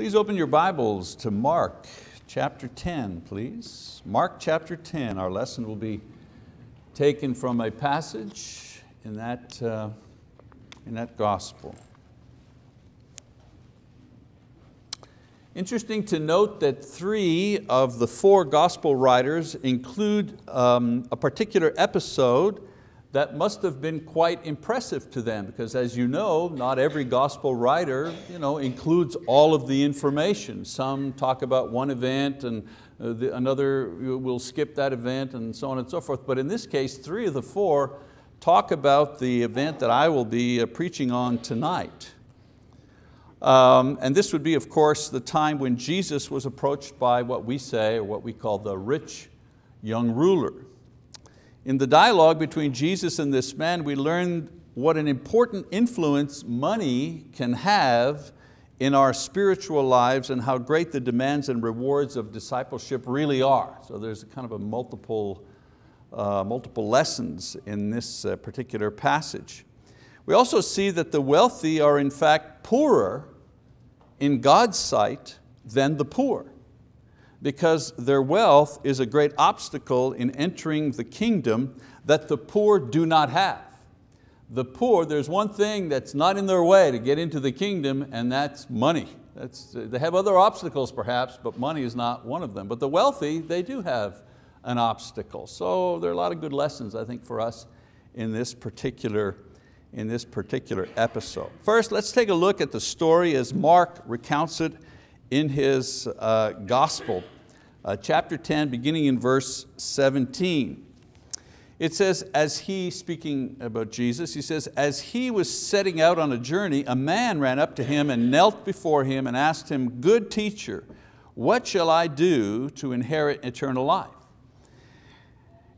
Please open your Bibles to Mark chapter 10, please. Mark chapter 10, our lesson will be taken from a passage in that, uh, in that gospel. Interesting to note that three of the four gospel writers include um, a particular episode that must have been quite impressive to them because as you know, not every gospel writer you know, includes all of the information. Some talk about one event and uh, the, another will skip that event and so on and so forth. But in this case, three of the four talk about the event that I will be uh, preaching on tonight. Um, and this would be, of course, the time when Jesus was approached by what we say, or what we call the rich young ruler. In the dialogue between Jesus and this man, we learned what an important influence money can have in our spiritual lives and how great the demands and rewards of discipleship really are. So there's kind of a multiple, uh, multiple lessons in this uh, particular passage. We also see that the wealthy are in fact poorer in God's sight than the poor because their wealth is a great obstacle in entering the kingdom that the poor do not have. The poor, there's one thing that's not in their way to get into the kingdom and that's money. That's, they have other obstacles perhaps, but money is not one of them. But the wealthy, they do have an obstacle. So there are a lot of good lessons I think for us in this particular, in this particular episode. First, let's take a look at the story as Mark recounts it in his uh, gospel, uh, chapter 10, beginning in verse 17. It says, as he, speaking about Jesus, he says, as he was setting out on a journey, a man ran up to him and knelt before him and asked him, good teacher, what shall I do to inherit eternal life?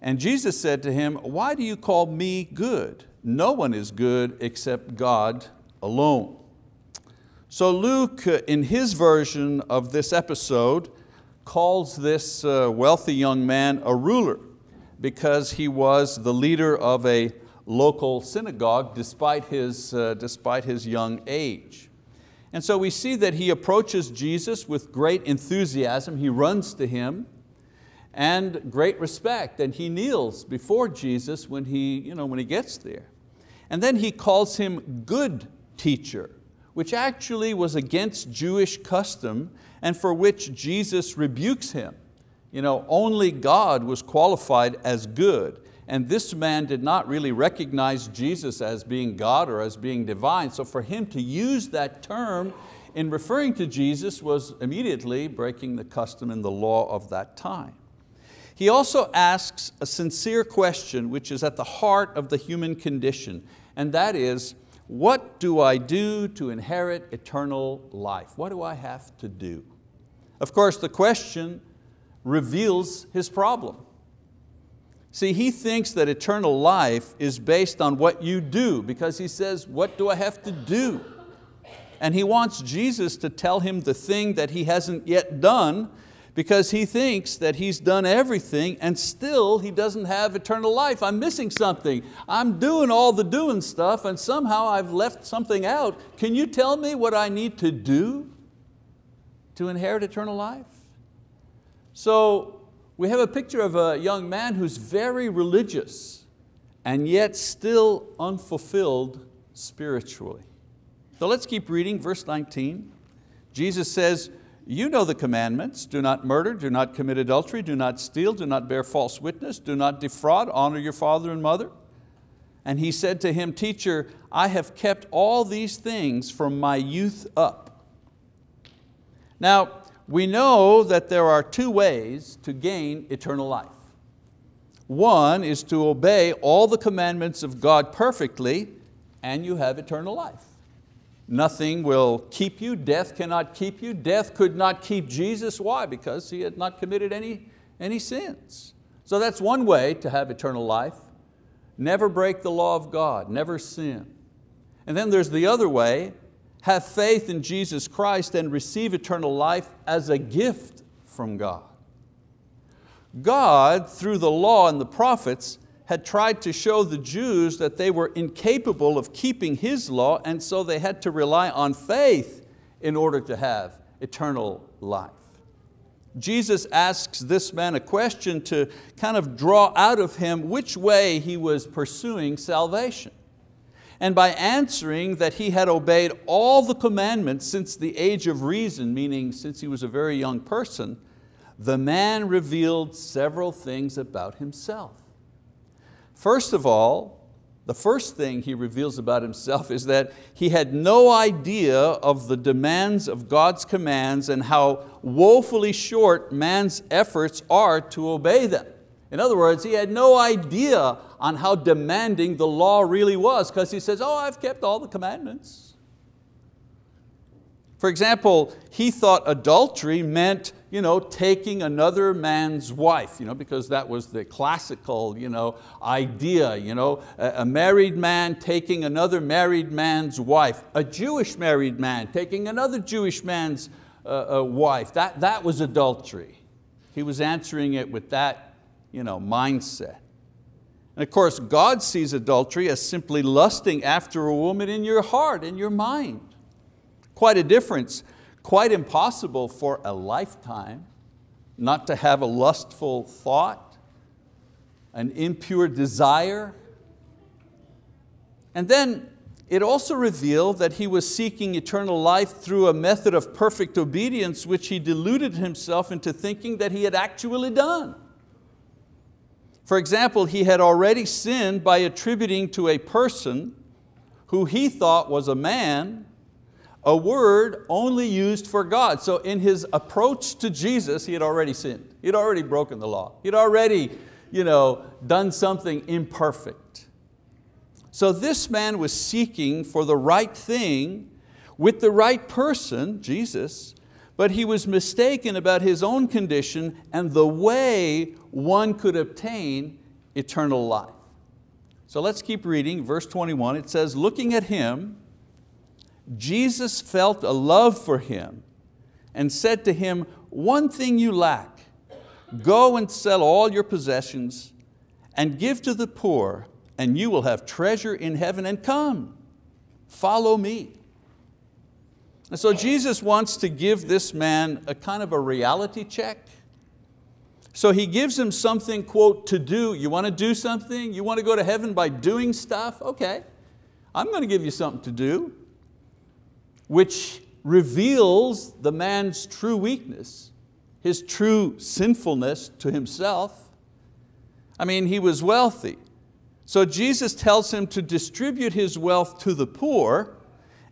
And Jesus said to him, why do you call me good? No one is good except God alone. So Luke, uh, in his version of this episode, calls this uh, wealthy young man a ruler because he was the leader of a local synagogue despite his, uh, despite his young age. And so we see that he approaches Jesus with great enthusiasm. He runs to him and great respect and he kneels before Jesus when he, you know, when he gets there. And then he calls him good teacher which actually was against Jewish custom and for which Jesus rebukes him. You know, only God was qualified as good and this man did not really recognize Jesus as being God or as being divine. So for him to use that term in referring to Jesus was immediately breaking the custom and the law of that time. He also asks a sincere question which is at the heart of the human condition, and that is, what do I do to inherit eternal life? What do I have to do? Of course, the question reveals his problem. See, he thinks that eternal life is based on what you do because he says, what do I have to do? And he wants Jesus to tell him the thing that he hasn't yet done because he thinks that he's done everything and still he doesn't have eternal life. I'm missing something. I'm doing all the doing stuff and somehow I've left something out. Can you tell me what I need to do to inherit eternal life? So we have a picture of a young man who's very religious and yet still unfulfilled spiritually. So let's keep reading, verse 19. Jesus says, you know the commandments, do not murder, do not commit adultery, do not steal, do not bear false witness, do not defraud, honor your father and mother. And he said to him, teacher, I have kept all these things from my youth up. Now, we know that there are two ways to gain eternal life. One is to obey all the commandments of God perfectly and you have eternal life. Nothing will keep you, death cannot keep you. Death could not keep Jesus, why? Because He had not committed any, any sins. So that's one way to have eternal life. Never break the law of God, never sin. And then there's the other way, have faith in Jesus Christ and receive eternal life as a gift from God. God, through the law and the prophets, had tried to show the Jews that they were incapable of keeping His law and so they had to rely on faith in order to have eternal life. Jesus asks this man a question to kind of draw out of him which way he was pursuing salvation. And by answering that he had obeyed all the commandments since the age of reason, meaning since he was a very young person, the man revealed several things about himself. First of all, the first thing he reveals about himself is that he had no idea of the demands of God's commands and how woefully short man's efforts are to obey them. In other words, he had no idea on how demanding the law really was because he says, oh, I've kept all the commandments. For example, he thought adultery meant you know, taking another man's wife, you know, because that was the classical you know, idea. You know, a, married man taking another married man's wife, a Jewish married man taking another Jewish man's uh, uh, wife. That, that was adultery. He was answering it with that you know, mindset. And of course, God sees adultery as simply lusting after a woman in your heart, in your mind. Quite a difference quite impossible for a lifetime not to have a lustful thought, an impure desire. And then it also revealed that he was seeking eternal life through a method of perfect obedience which he deluded himself into thinking that he had actually done. For example, he had already sinned by attributing to a person who he thought was a man a word only used for God. So in his approach to Jesus, he had already sinned. He had already broken the law. He had already you know, done something imperfect. So this man was seeking for the right thing with the right person, Jesus, but he was mistaken about his own condition and the way one could obtain eternal life. So let's keep reading, verse 21, it says, looking at him, Jesus felt a love for him and said to him, one thing you lack, go and sell all your possessions and give to the poor and you will have treasure in heaven and come, follow me. And so Jesus wants to give this man a kind of a reality check. So he gives him something, quote, to do. You want to do something? You want to go to heaven by doing stuff? Okay, I'm going to give you something to do which reveals the man's true weakness, his true sinfulness to himself. I mean, he was wealthy. So Jesus tells him to distribute his wealth to the poor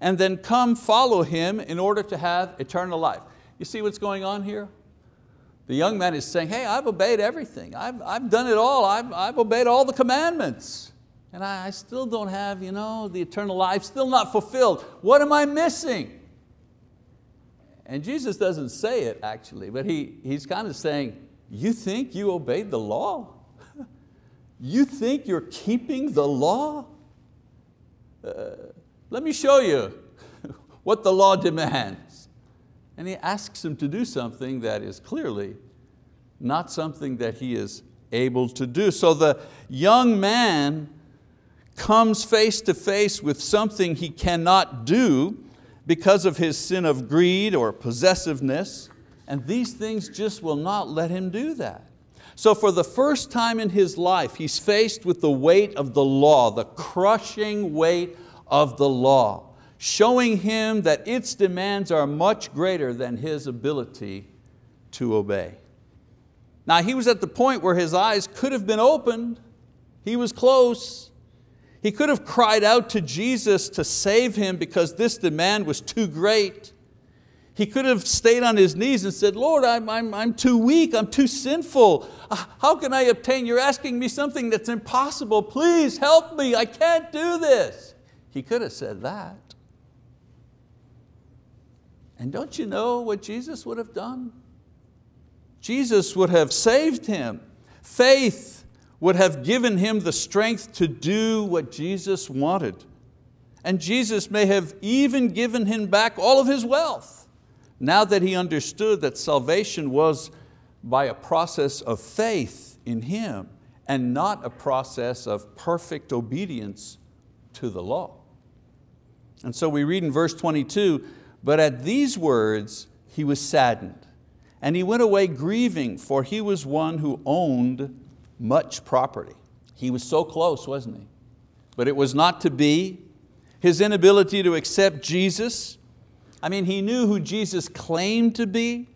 and then come follow him in order to have eternal life. You see what's going on here? The young man is saying, hey, I've obeyed everything. I've, I've done it all. I've, I've obeyed all the commandments and I, I still don't have you know, the eternal life, still not fulfilled. What am I missing? And Jesus doesn't say it actually, but he, he's kind of saying, you think you obeyed the law? you think you're keeping the law? Uh, let me show you what the law demands. And he asks him to do something that is clearly not something that he is able to do. So the young man comes face to face with something he cannot do because of his sin of greed or possessiveness, and these things just will not let him do that. So for the first time in his life, he's faced with the weight of the law, the crushing weight of the law, showing him that its demands are much greater than his ability to obey. Now he was at the point where his eyes could have been opened, he was close, he could have cried out to Jesus to save him because this demand was too great. He could have stayed on his knees and said, Lord, I'm, I'm, I'm too weak, I'm too sinful. Uh, how can I obtain? You're asking me something that's impossible. Please help me, I can't do this. He could have said that. And don't you know what Jesus would have done? Jesus would have saved him. Faith would have given him the strength to do what Jesus wanted. And Jesus may have even given him back all of his wealth, now that he understood that salvation was by a process of faith in Him and not a process of perfect obedience to the law. And so we read in verse 22, but at these words, he was saddened. And he went away grieving, for he was one who owned much property. He was so close, wasn't he? But it was not to be. His inability to accept Jesus, I mean, he knew who Jesus claimed to be,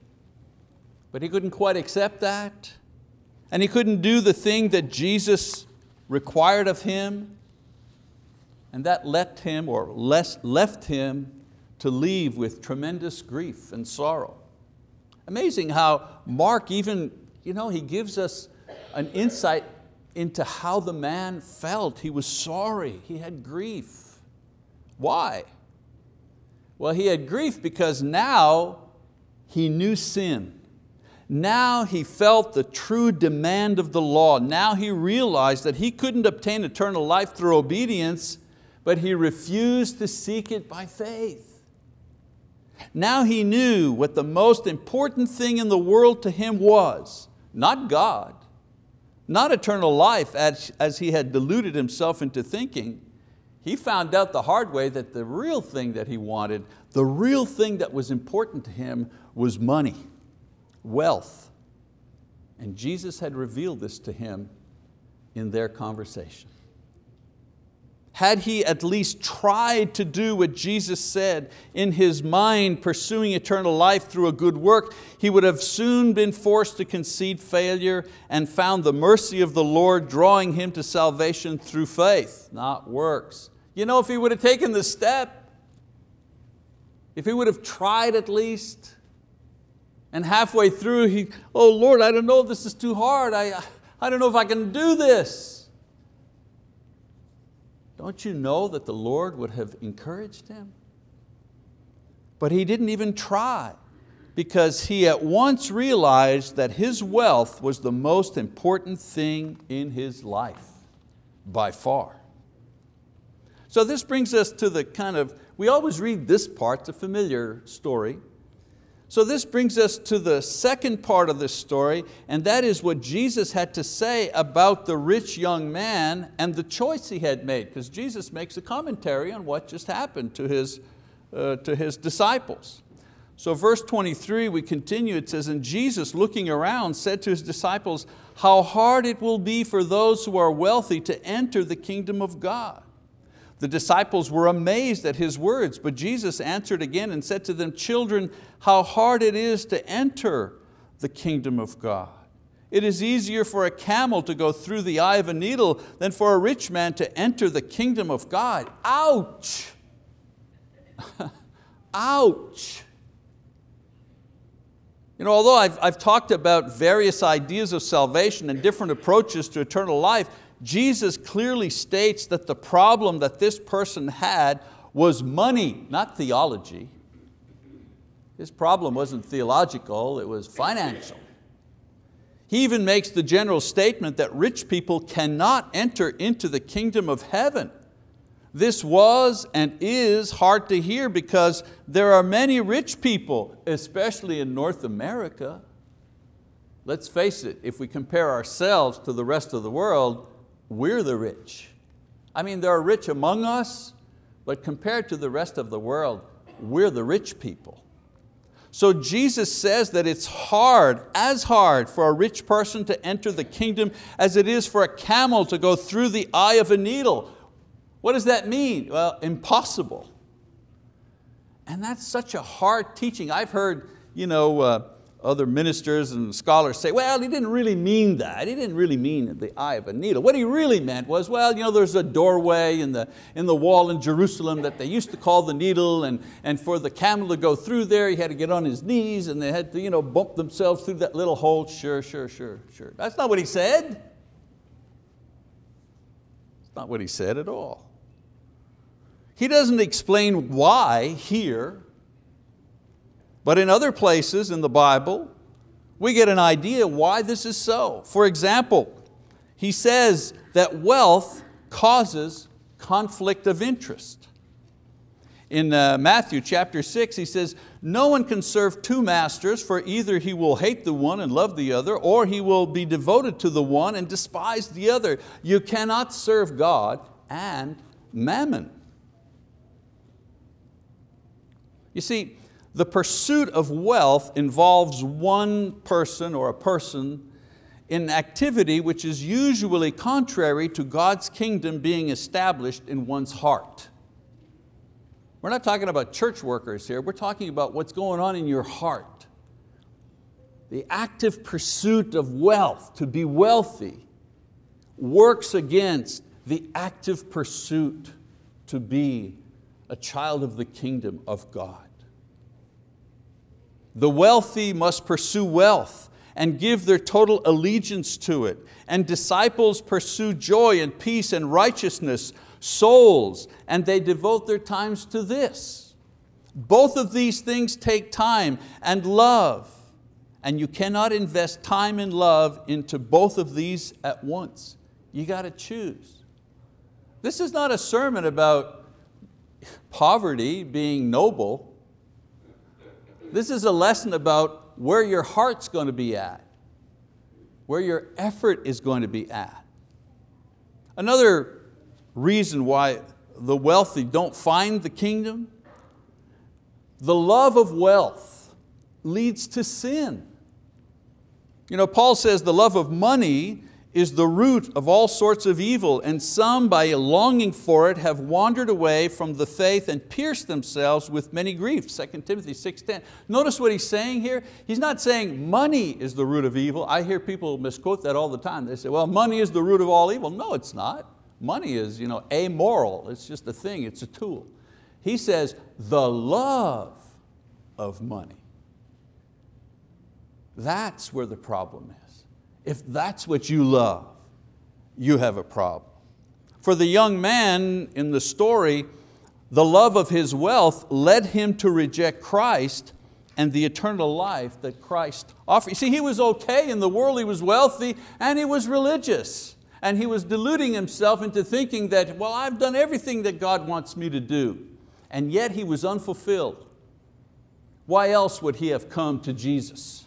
but he couldn't quite accept that. And he couldn't do the thing that Jesus required of him. And that left him, or left him to leave with tremendous grief and sorrow. Amazing how Mark even, you know, he gives us an insight into how the man felt. He was sorry, he had grief. Why? Well, he had grief because now he knew sin. Now he felt the true demand of the law. Now he realized that he couldn't obtain eternal life through obedience, but he refused to seek it by faith. Now he knew what the most important thing in the world to him was, not God, not eternal life as, as he had deluded himself into thinking. He found out the hard way that the real thing that he wanted, the real thing that was important to him was money, wealth. And Jesus had revealed this to him in their conversation. Had he at least tried to do what Jesus said in his mind, pursuing eternal life through a good work, he would have soon been forced to concede failure and found the mercy of the Lord drawing him to salvation through faith, not works. You know, if he would have taken the step, if he would have tried at least, and halfway through he, oh Lord, I don't know, this is too hard. I, I don't know if I can do this. Don't you know that the Lord would have encouraged him? But he didn't even try because he at once realized that his wealth was the most important thing in his life, by far. So this brings us to the kind of, we always read this part, it's a familiar story, so this brings us to the second part of this story, and that is what Jesus had to say about the rich young man and the choice he had made, because Jesus makes a commentary on what just happened to his, uh, to his disciples. So verse 23, we continue, it says, And Jesus looking around said to His disciples, How hard it will be for those who are wealthy to enter the kingdom of God. The disciples were amazed at His words, but Jesus answered again and said to them, Children, how hard it is to enter the kingdom of God. It is easier for a camel to go through the eye of a needle than for a rich man to enter the kingdom of God. Ouch! Ouch! You know, although I've, I've talked about various ideas of salvation and different approaches to eternal life, Jesus clearly states that the problem that this person had was money, not theology. His problem wasn't theological, it was financial. He even makes the general statement that rich people cannot enter into the kingdom of heaven. This was and is hard to hear because there are many rich people, especially in North America. Let's face it, if we compare ourselves to the rest of the world, we're the rich. I mean, there are rich among us, but compared to the rest of the world, we're the rich people. So Jesus says that it's hard, as hard for a rich person to enter the kingdom as it is for a camel to go through the eye of a needle. What does that mean? Well, impossible. And that's such a hard teaching. I've heard you know, uh, other ministers and scholars say, well, he didn't really mean that. He didn't really mean the eye of a needle. What he really meant was, well, you know, there's a doorway in the, in the wall in Jerusalem that they used to call the needle, and, and for the camel to go through there, he had to get on his knees, and they had to you know, bump themselves through that little hole. Sure, sure, sure, sure. That's not what he said. It's not what he said at all. He doesn't explain why here but in other places in the Bible, we get an idea why this is so. For example, he says that wealth causes conflict of interest. In uh, Matthew chapter six, he says, no one can serve two masters for either he will hate the one and love the other, or he will be devoted to the one and despise the other. You cannot serve God and mammon. You see, the pursuit of wealth involves one person or a person in activity which is usually contrary to God's kingdom being established in one's heart. We're not talking about church workers here, we're talking about what's going on in your heart. The active pursuit of wealth, to be wealthy, works against the active pursuit to be a child of the kingdom of God. The wealthy must pursue wealth and give their total allegiance to it. And disciples pursue joy and peace and righteousness, souls, and they devote their times to this. Both of these things take time and love, and you cannot invest time and love into both of these at once. You got to choose. This is not a sermon about poverty being noble. This is a lesson about where your heart's going to be at, where your effort is going to be at. Another reason why the wealthy don't find the kingdom, the love of wealth leads to sin. You know, Paul says the love of money is the root of all sorts of evil, and some by longing for it have wandered away from the faith and pierced themselves with many griefs, 2 Timothy 6.10. Notice what he's saying here. He's not saying money is the root of evil. I hear people misquote that all the time. They say, well, money is the root of all evil. No, it's not. Money is you know, amoral, it's just a thing, it's a tool. He says, the love of money. That's where the problem is. If that's what you love, you have a problem. For the young man in the story, the love of his wealth led him to reject Christ and the eternal life that Christ offered. You see, he was okay in the world, he was wealthy and he was religious. And he was deluding himself into thinking that, well, I've done everything that God wants me to do. And yet he was unfulfilled. Why else would he have come to Jesus?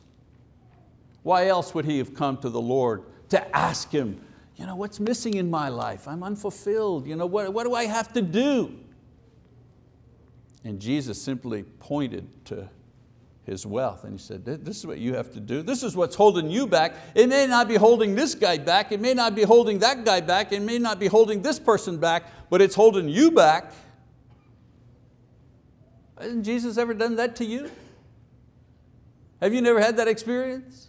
Why else would he have come to the Lord to ask Him, you know, what's missing in my life? I'm unfulfilled. You know, what, what do I have to do? And Jesus simply pointed to his wealth and he said, this is what you have to do. This is what's holding you back. It may not be holding this guy back. It may not be holding that guy back. It may not be holding this person back, but it's holding you back. Hasn't Jesus ever done that to you? Have you never had that experience?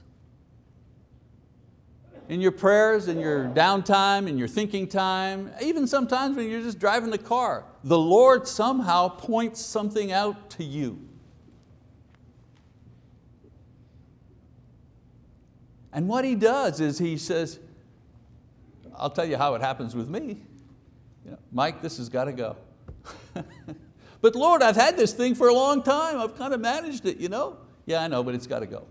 In your prayers, in your downtime, in your thinking time, even sometimes when you're just driving the car, the Lord somehow points something out to you. And what He does is He says, I'll tell you how it happens with me. You know, Mike, this has got to go. but Lord, I've had this thing for a long time. I've kind of managed it, you know? Yeah, I know, but it's got to go.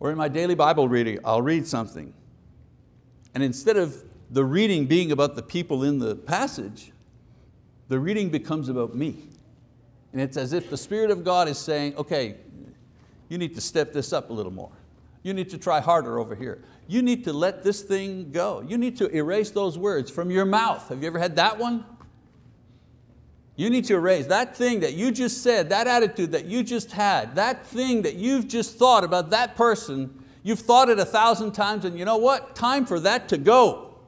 Or in my daily Bible reading, I'll read something. And instead of the reading being about the people in the passage, the reading becomes about me. And it's as if the Spirit of God is saying, okay, you need to step this up a little more. You need to try harder over here. You need to let this thing go. You need to erase those words from your mouth. Have you ever had that one? You need to erase that thing that you just said, that attitude that you just had, that thing that you've just thought about that person, you've thought it a thousand times and you know what? Time for that to go.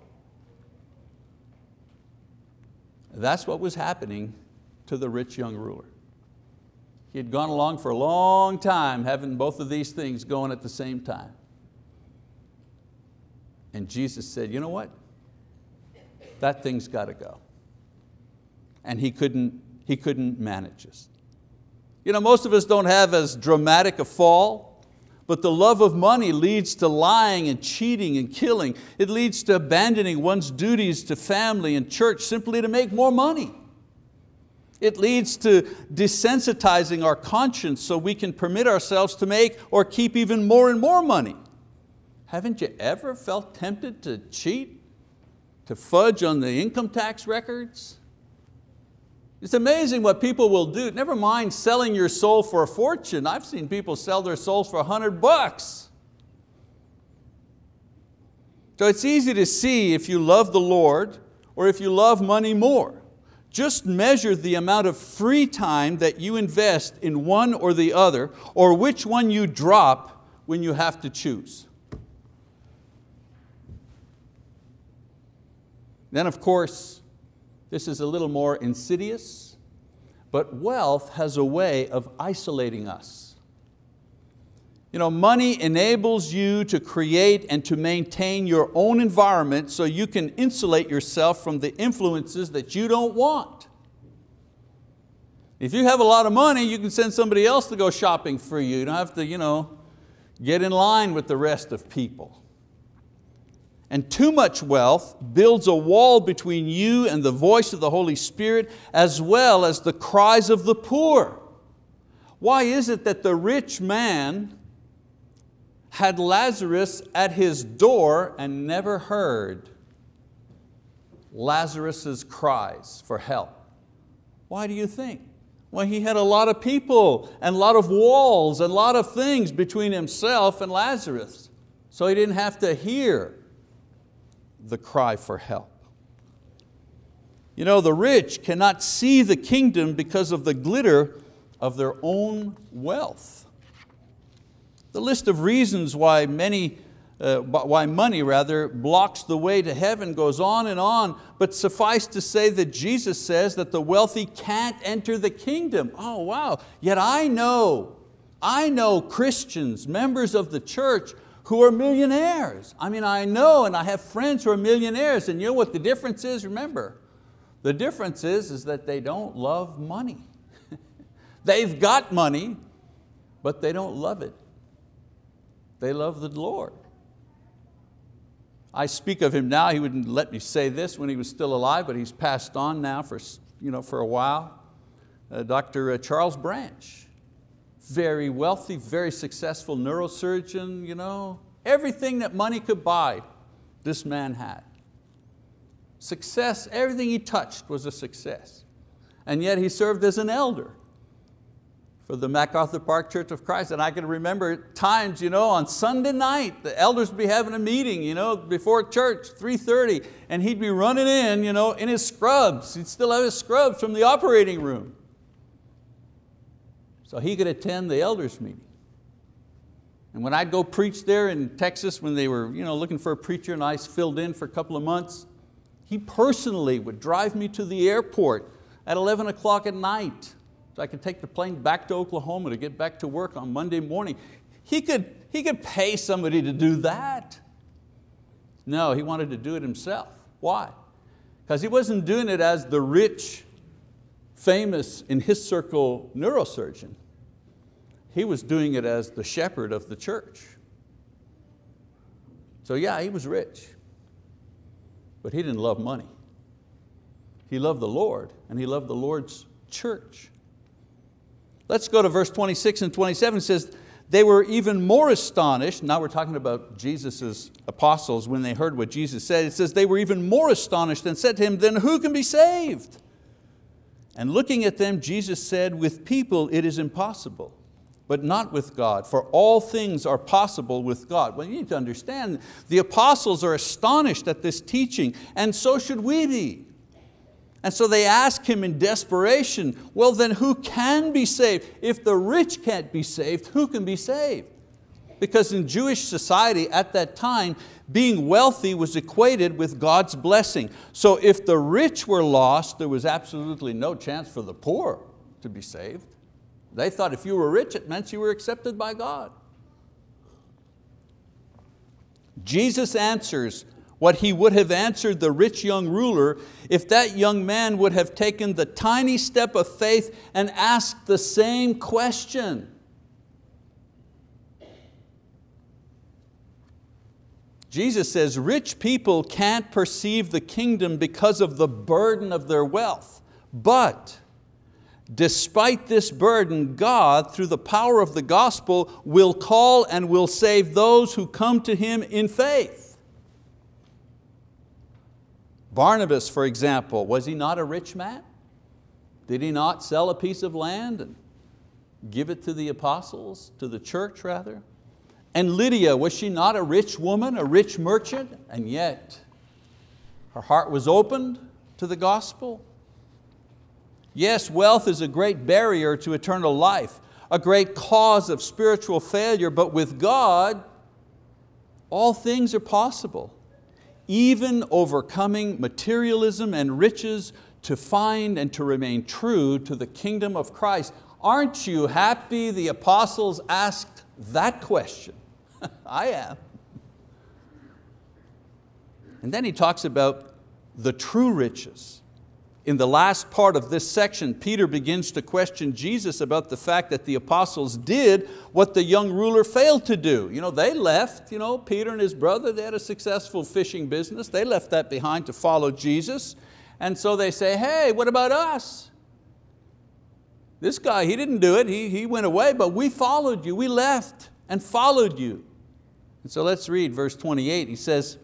That's what was happening to the rich young ruler. He had gone along for a long time having both of these things going at the same time. And Jesus said, you know what? That thing's got to go and he couldn't, he couldn't manage us. You know, most of us don't have as dramatic a fall, but the love of money leads to lying and cheating and killing. It leads to abandoning one's duties to family and church simply to make more money. It leads to desensitizing our conscience so we can permit ourselves to make or keep even more and more money. Haven't you ever felt tempted to cheat, to fudge on the income tax records? It's amazing what people will do. Never mind selling your soul for a fortune. I've seen people sell their souls for a hundred bucks. So it's easy to see if you love the Lord or if you love money more. Just measure the amount of free time that you invest in one or the other, or which one you drop when you have to choose. Then of course, this is a little more insidious, but wealth has a way of isolating us. You know, money enables you to create and to maintain your own environment so you can insulate yourself from the influences that you don't want. If you have a lot of money, you can send somebody else to go shopping for you. You don't have to you know, get in line with the rest of people. And too much wealth builds a wall between you and the voice of the Holy Spirit as well as the cries of the poor. Why is it that the rich man had Lazarus at his door and never heard Lazarus's cries for help. Why do you think? Well, he had a lot of people and a lot of walls and a lot of things between himself and Lazarus. So he didn't have to hear the cry for help. You know, the rich cannot see the kingdom because of the glitter of their own wealth. The list of reasons why many uh, why money rather blocks the way to heaven goes on and on, but suffice to say that Jesus says that the wealthy can't enter the kingdom. Oh wow, yet I know, I know Christians, members of the church who are millionaires. I mean, I know and I have friends who are millionaires and you know what the difference is, remember? The difference is, is that they don't love money. They've got money, but they don't love it. They love the Lord. I speak of him now, he wouldn't let me say this when he was still alive, but he's passed on now for, you know, for a while. Uh, Dr. Uh, Charles Branch, very wealthy, very successful neurosurgeon, you know, everything that money could buy, this man had. Success, everything he touched was a success. And yet he served as an elder for the MacArthur Park Church of Christ. And I can remember times you know, on Sunday night, the elders would be having a meeting you know, before church, 3.30, and he'd be running in you know, in his scrubs. He'd still have his scrubs from the operating room. So he could attend the elders meeting. And when I'd go preach there in Texas when they were you know, looking for a preacher and I filled in for a couple of months, he personally would drive me to the airport at 11 o'clock at night so I could take the plane back to Oklahoma to get back to work on Monday morning. He could, he could pay somebody to do that. No, he wanted to do it himself. Why? Because he wasn't doing it as the rich, famous, in his circle, neurosurgeon. He was doing it as the shepherd of the church. So yeah, he was rich, but he didn't love money. He loved the Lord and he loved the Lord's church. Let's go to verse 26 and 27, it says, they were even more astonished, now we're talking about Jesus' apostles when they heard what Jesus said, it says they were even more astonished and said to him, then who can be saved? And looking at them, Jesus said, with people it is impossible, but not with God, for all things are possible with God. Well, you need to understand, the apostles are astonished at this teaching, and so should we be. And so they ask him in desperation, well then who can be saved? If the rich can't be saved, who can be saved? Because in Jewish society at that time, being wealthy was equated with God's blessing. So if the rich were lost, there was absolutely no chance for the poor to be saved. They thought if you were rich, it meant you were accepted by God. Jesus answers what he would have answered the rich young ruler if that young man would have taken the tiny step of faith and asked the same question. Jesus says rich people can't perceive the kingdom because of the burden of their wealth, but despite this burden, God, through the power of the gospel, will call and will save those who come to Him in faith. Barnabas, for example, was he not a rich man? Did he not sell a piece of land and give it to the apostles, to the church rather? And Lydia, was she not a rich woman, a rich merchant? And yet, her heart was opened to the gospel. Yes, wealth is a great barrier to eternal life, a great cause of spiritual failure, but with God, all things are possible. Even overcoming materialism and riches to find and to remain true to the kingdom of Christ. Aren't you happy the apostles asked that question? I am. And then he talks about the true riches. In the last part of this section, Peter begins to question Jesus about the fact that the apostles did what the young ruler failed to do. You know, they left, you know, Peter and his brother, they had a successful fishing business. They left that behind to follow Jesus. And so they say, hey, what about us? This guy, he didn't do it, he, he went away, but we followed you, we left and followed you. And so let's read verse 28. He says,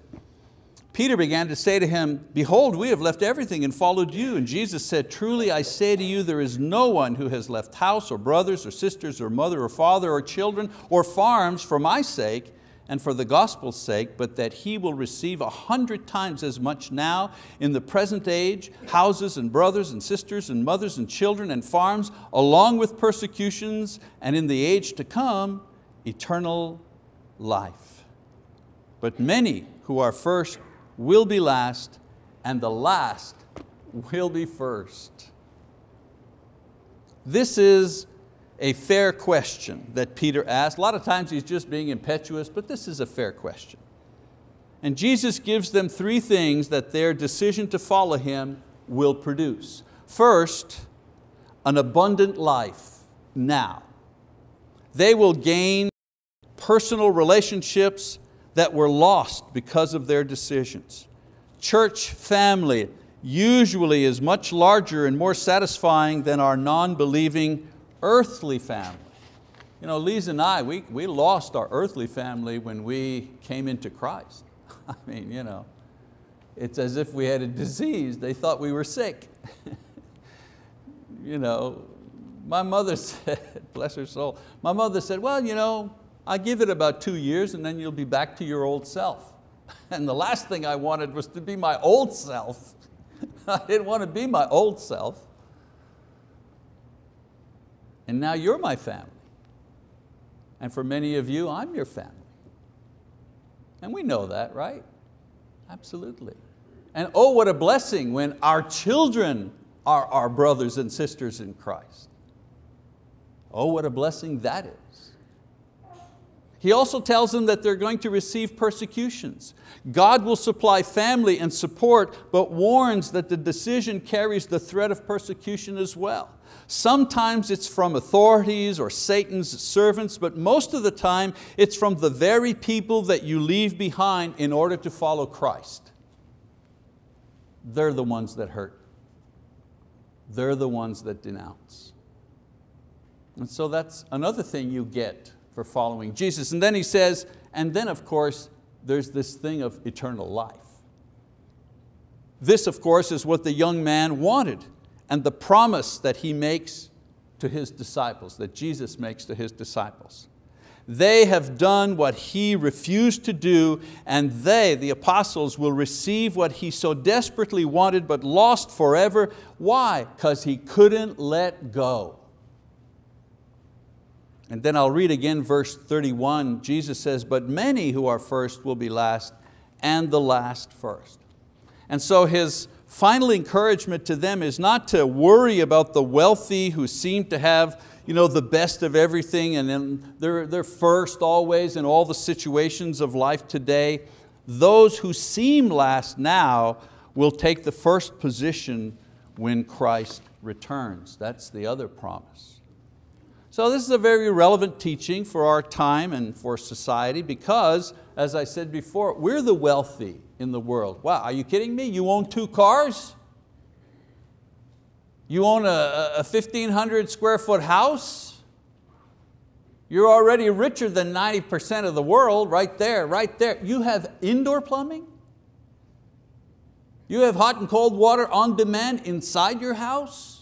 Peter began to say to him, behold, we have left everything and followed you. And Jesus said, truly I say to you, there is no one who has left house or brothers or sisters or mother or father or children or farms for my sake and for the gospel's sake, but that he will receive a hundred times as much now in the present age, houses and brothers and sisters and mothers and children and farms, along with persecutions, and in the age to come, eternal life. But many who are first will be last, and the last will be first. This is a fair question that Peter asked. A lot of times he's just being impetuous, but this is a fair question. And Jesus gives them three things that their decision to follow Him will produce. First, an abundant life now. They will gain personal relationships that were lost because of their decisions. Church family usually is much larger and more satisfying than our non-believing earthly family. You know, Lisa and I, we, we lost our earthly family when we came into Christ. I mean, you know, it's as if we had a disease. They thought we were sick. you know, my mother said, bless her soul, my mother said, well, you know, I give it about two years and then you'll be back to your old self. And the last thing I wanted was to be my old self. I didn't want to be my old self. And now you're my family. And for many of you, I'm your family. And we know that, right? Absolutely. And oh, what a blessing when our children are our brothers and sisters in Christ. Oh, what a blessing that is. He also tells them that they're going to receive persecutions. God will supply family and support, but warns that the decision carries the threat of persecution as well. Sometimes it's from authorities or Satan's servants, but most of the time it's from the very people that you leave behind in order to follow Christ. They're the ones that hurt. They're the ones that denounce. And so that's another thing you get for following Jesus. And then he says, and then of course, there's this thing of eternal life. This of course is what the young man wanted and the promise that he makes to his disciples, that Jesus makes to his disciples. They have done what he refused to do and they, the apostles, will receive what he so desperately wanted but lost forever. Why? Because he couldn't let go. And then I'll read again verse 31. Jesus says, but many who are first will be last and the last first. And so his final encouragement to them is not to worry about the wealthy who seem to have you know, the best of everything and then they're, they're first always in all the situations of life today. Those who seem last now will take the first position when Christ returns. That's the other promise. So this is a very relevant teaching for our time and for society because, as I said before, we're the wealthy in the world. Wow, are you kidding me? You own two cars? You own a, a 1,500 square foot house? You're already richer than 90% of the world right there, right there. You have indoor plumbing? You have hot and cold water on demand inside your house?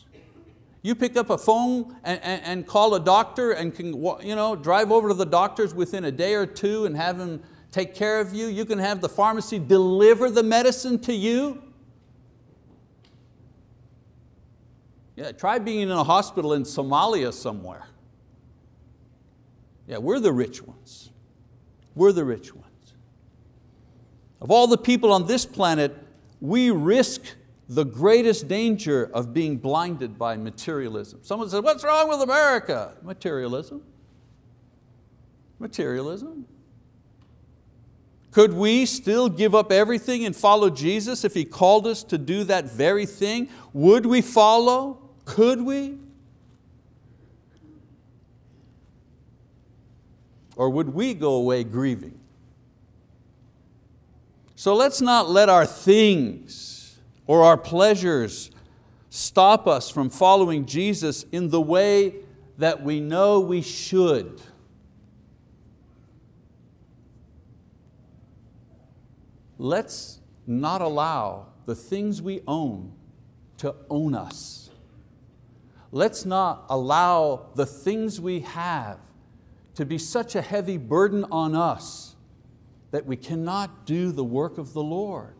You pick up a phone and, and, and call a doctor and can you know, drive over to the doctors within a day or two and have them take care of you. You can have the pharmacy deliver the medicine to you. Yeah, try being in a hospital in Somalia somewhere. Yeah, we're the rich ones. We're the rich ones. Of all the people on this planet, we risk the greatest danger of being blinded by materialism. Someone said, what's wrong with America? Materialism. Materialism. Could we still give up everything and follow Jesus if He called us to do that very thing? Would we follow? Could we? Or would we go away grieving? So let's not let our things or our pleasures stop us from following Jesus in the way that we know we should. Let's not allow the things we own to own us. Let's not allow the things we have to be such a heavy burden on us that we cannot do the work of the Lord.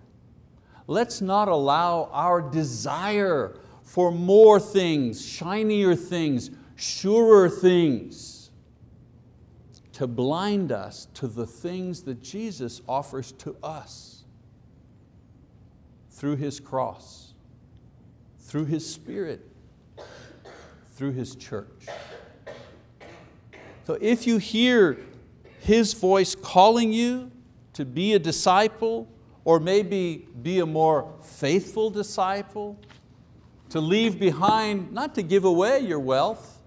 Let's not allow our desire for more things, shinier things, surer things, to blind us to the things that Jesus offers to us through His cross, through His Spirit, through His church. So if you hear His voice calling you to be a disciple, or maybe be a more faithful disciple, to leave behind, not to give away your wealth.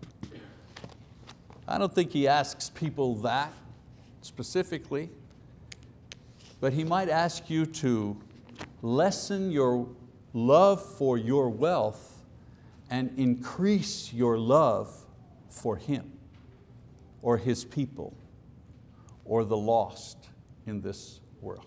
I don't think He asks people that specifically, but He might ask you to lessen your love for your wealth and increase your love for Him or His people or the lost in this world.